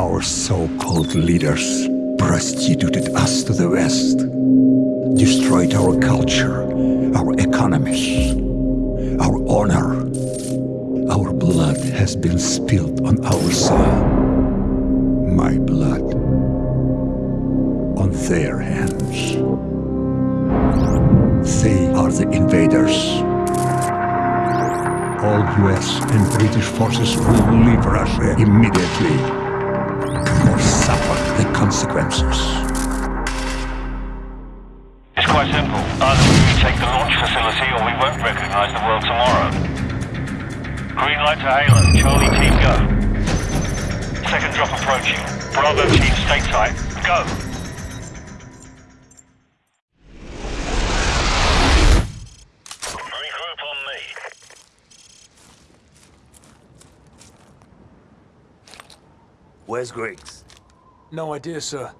our so-called leaders prostituted us to the West, destroyed our culture, our economies, our honor. Our blood has been spilled on our soil. My blood on their hands. They are the invaders all US and British forces will leave Russia immediately consequences. It's quite simple. Either we retake the launch facility or we won't recognize the world tomorrow. Green light to Halo. Charlie team, go. Second drop approaching. Bravo team, stateside. Go! Where's Griggs? No idea, sir.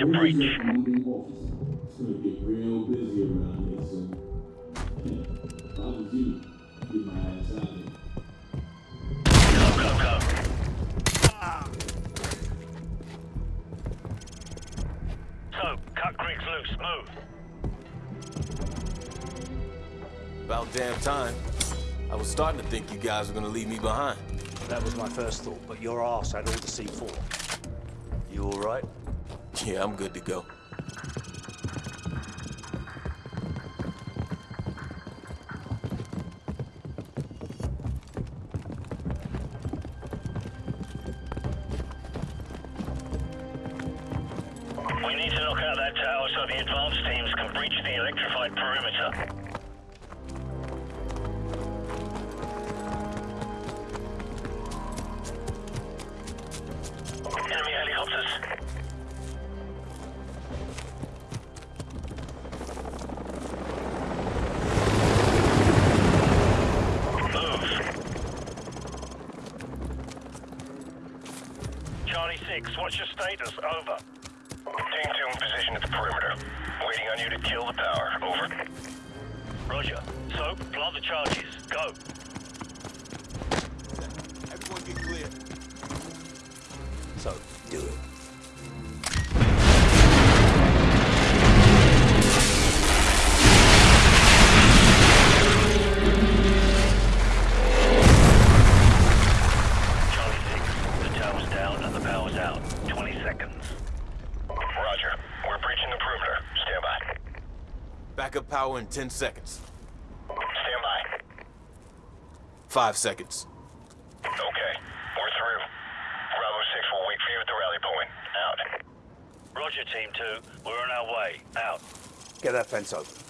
to preach. Gonna get real busy around here my. About damn time. I was starting to think you guys were gonna leave me behind. That was my first thought, but your ass had all the C4. You all right? Yeah, I'm good to go. We need to knock out that tower so the advanced teams can breach the electrified perimeter. Enemy helicopters. 6, what's your status? Over. Team 2 in position at the perimeter. Waiting on you to kill the power. Over. Roger. So, plant the charges. Go. Backup power in 10 seconds. Stand by. Five seconds. Okay. We're through. Bravo 6 will wait for you at the rally point. Out. Roger, Team 2. We're on our way. Out. Get that fence open.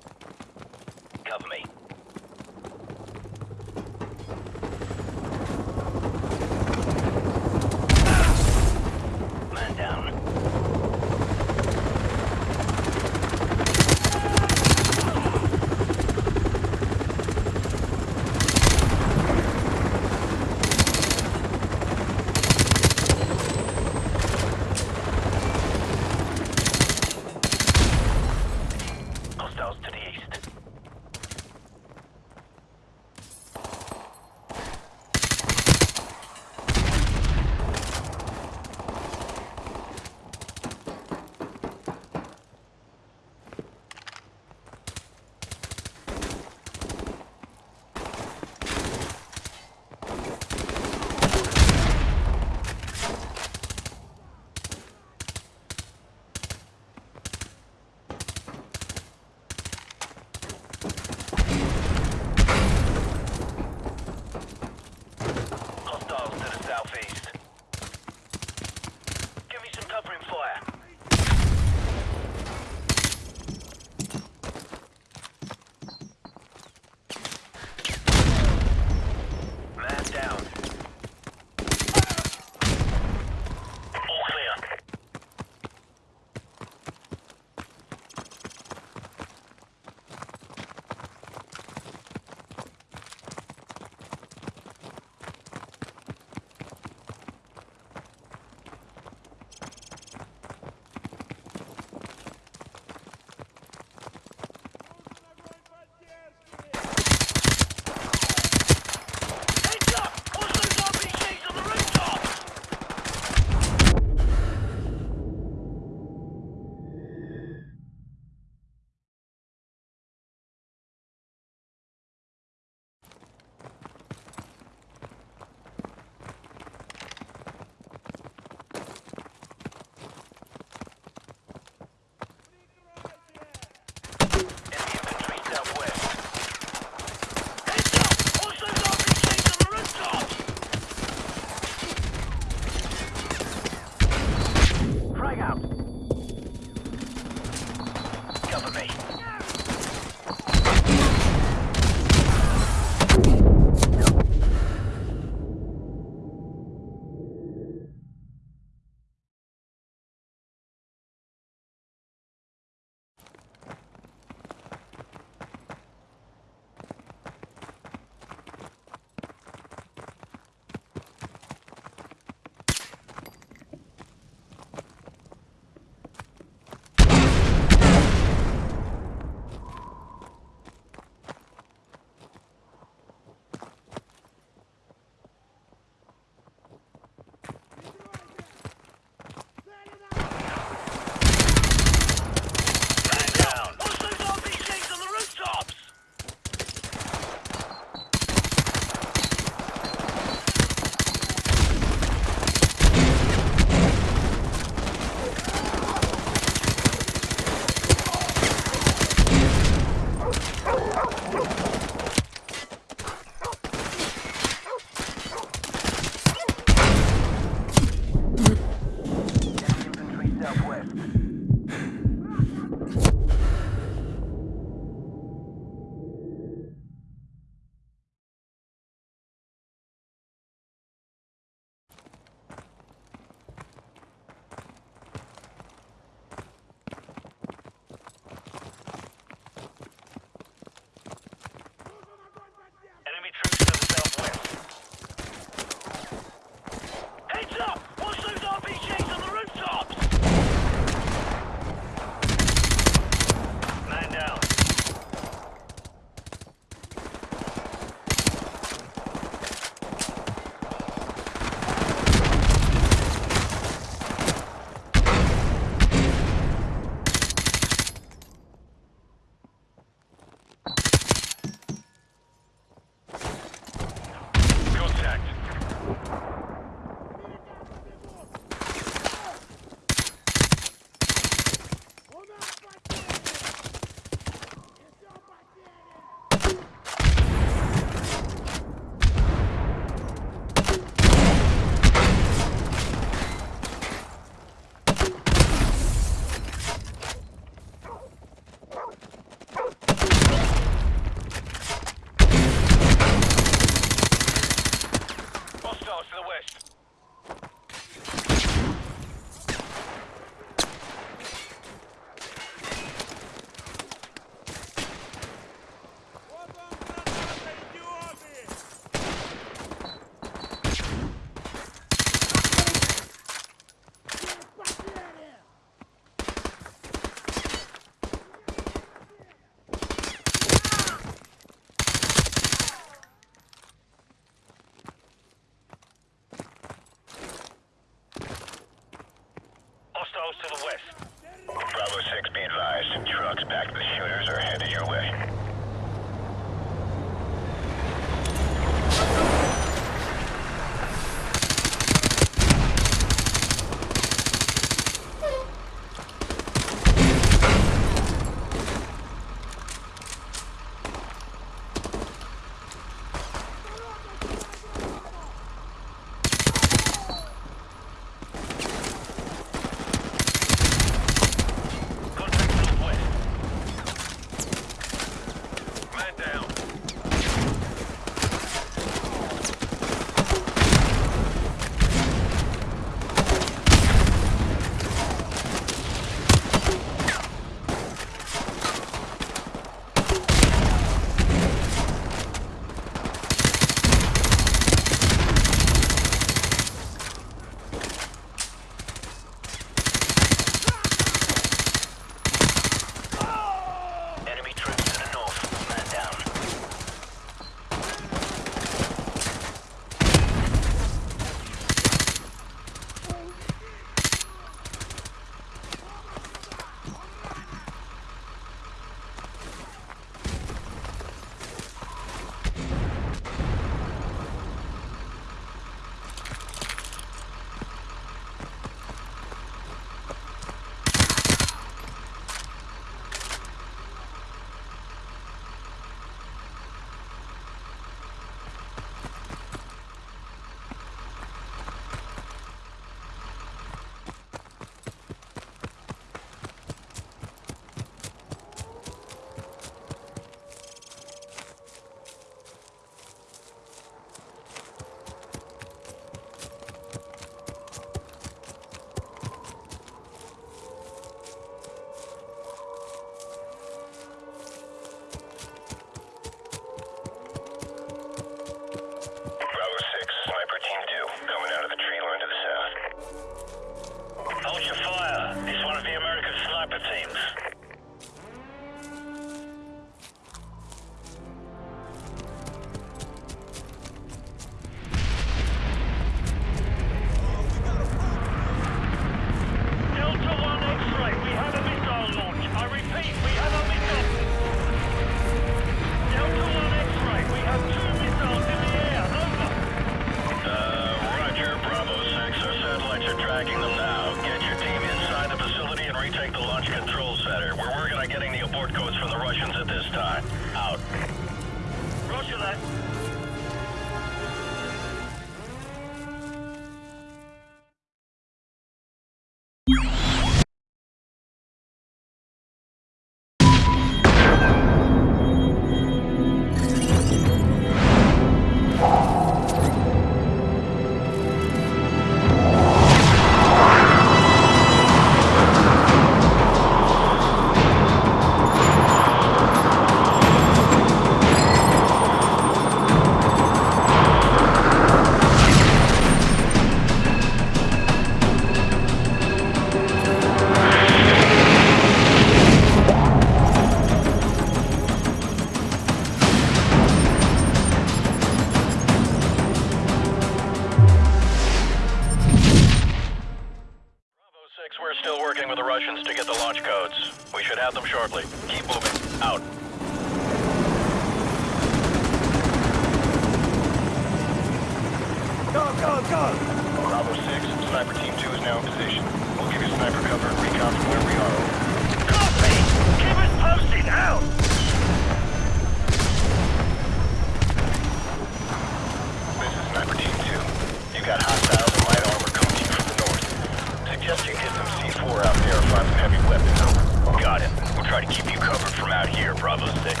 Try to keep you covered from out here, Bravo 6.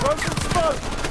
Broken smoke!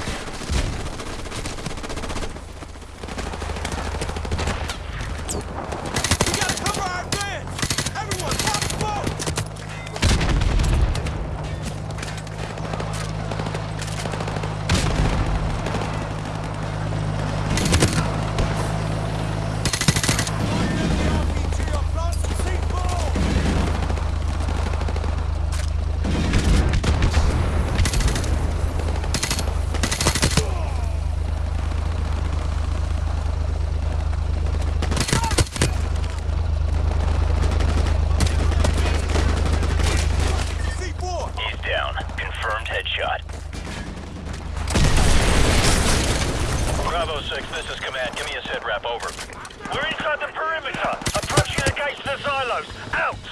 Bravo 6, this is Command. Give me a sitrep, over. We're inside the perimeter. Approaching the gates of the silos. Out!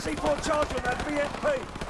C4 charge on that BMP!